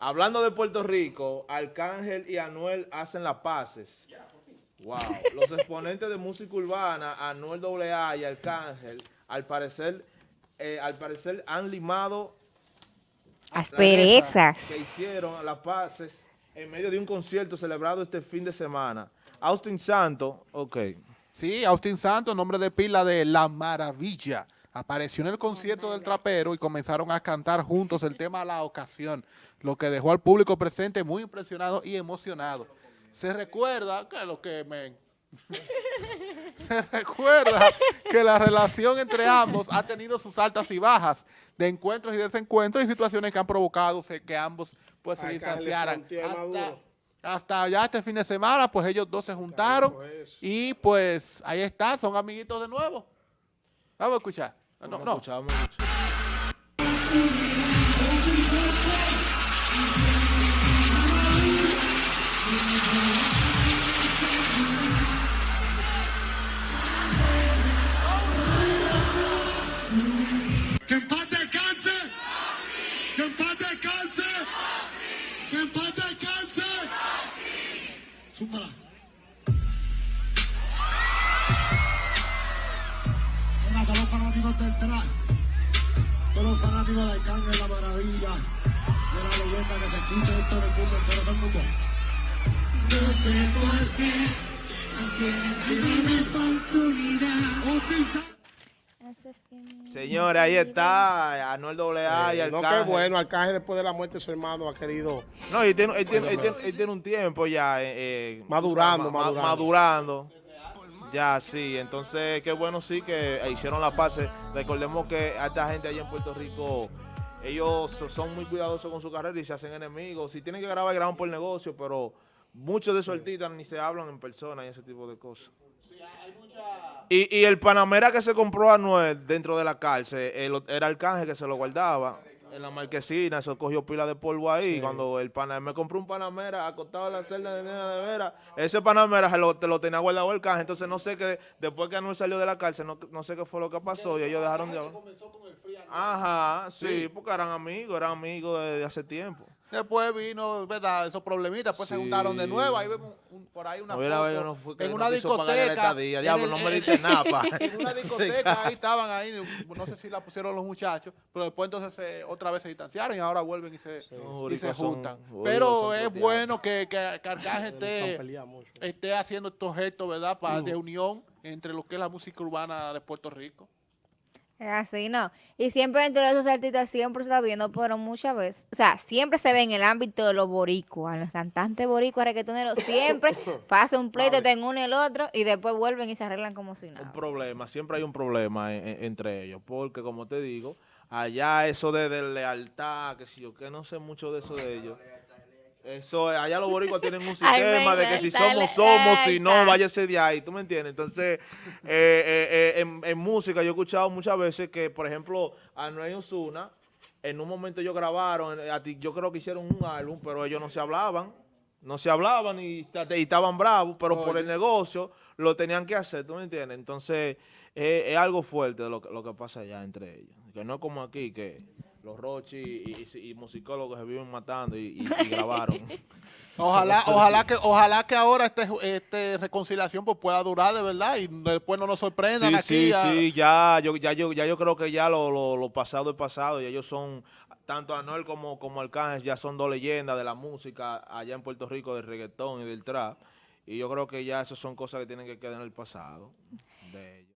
Hablando de Puerto Rico, Arcángel y Anuel hacen las paces. Wow. Los exponentes de música urbana, Anuel AA y Arcángel, al parecer, eh, al parecer han limado asperezas que hicieron las paces en medio de un concierto celebrado este fin de semana. Austin Santo, ok. Sí, Austin Santos, nombre de pila de La Maravilla. Apareció en el concierto del trapero y comenzaron a cantar juntos el tema La Ocasión, lo que dejó al público presente muy impresionado y emocionado. Se recuerda que lo que me... Se recuerda que la relación entre ambos ha tenido sus altas y bajas, de encuentros y desencuentros y situaciones que han provocado que ambos pues, se distanciaran. Hasta, hasta ya este fin de semana, pues ellos dos se juntaron y pues ahí están, son amiguitos de nuevo. Vamos a escuchar. No, no. Que Todos los fanáticos de Arcángel, la maravilla. De la leyenda que se escucha esto en el mundo entero, todo el mundo. No sé por qué. No tiene oportunidad. Oficial. Señores, ahí está Anuel AA y Eh, Arcángel. no, qué bueno, Arcángel después de la muerte de su hermano ha querido... No, él tiene, él tiene- él tiene- él tiene un tiempo ya. eh, eh, Madurando, ma- ma- madurando. madurando. Ya, sí. Entonces, qué bueno sí que hicieron la paz. Recordemos que a esta gente allá en Puerto Rico, ellos so- son muy cuidadosos con su carrera y se hacen enemigos. Si tienen que grabar, graban por negocio, pero muchos de esos artistas ni se hablan en persona y ese tipo de cosas. Y, y el Panamera que se compró a Anuel dentro de la cárcel, el- era Arcángel que se lo guardaba en la marquesina, eso cogió pila de polvo ahí. Cuando el Panamera me compró un Panamera acostado en la celda de nena de vera, ese Panamera se lo, te lo tenía guardado Arcángel. Entonces no sé qué, después que Anuel salió de la cárcel, no, no sé qué fue lo que pasó y ellos dejaron de hablar. Ajá, sí, porque eran amigos, eran amigos desde hace tiempo. Después vino, ¿verdad? Esos problemitas, después se Sí. juntaron de nuevo. Ahí vemos un- por ahí una foto no fue en no una discoteca. en Diablo, el- no me diste nada, pa. En una discoteca, ahí estaban ahí, no sé si la pusieron los muchachos, pero después entonces se- otra vez se distanciaron y ahora vuelven y se, y se son- juntan. pero es bueno que, que, Han esté, esté haciendo estos gestos, ¿verdad? Para, de unión entre lo que es la música urbana de Puerto Rico. Así, ¿no? Y siempre entre esos artistas siempre se está viendo, pero muchas veces, o sea, siempre se ve en el ámbito de los boricuas, los cantantes boricuas, reggaetoneros, siempre pasa un pleito entre uno y el otro y después vuelven y se arreglan como si un nada. problema, siempre hay un problema en- en- entre ellos, porque como te digo, allá eso de, de lealtad, que si yo que no sé mucho de eso de ellos. Eso, allá los boricuas tienen un sistema de que si somos, somos, si no, váyase de ahí, ¿tú me entiendes? Entonces, eh, eh, eh, en, en música yo he escuchado muchas veces que, por ejemplo, Anuel y Ozuna, en un momento ellos grabaron, a ti- yo creo que hicieron un álbum, pero ellos no se hablaban, no se hablaban y, y estaban bravos, pero por el negocio lo tenían que hacer, ¿tú me entiendes? Entonces, eh, es algo fuerte lo, que- lo que pasa allá entre ellos, que no es como aquí, que los Rochi y, y- y musicólogos se viven matando y, grabaron. Ojalá, ojalá que, ojalá que ahora este, este reconciliación pues pueda durar de verdad y después no nos sorprendan Sí, aquí. sí, a- sí, ya yo, ya yo, ya yo creo que ya lo, lo, lo pasado es pasado y ellos son, tanto Anuel como, como Arcángel ya son dos leyendas de la música allá en Puerto Rico, del reggaetón y del trap. Y yo creo que ya esas son cosas que tienen que quedar en el pasado de ellos.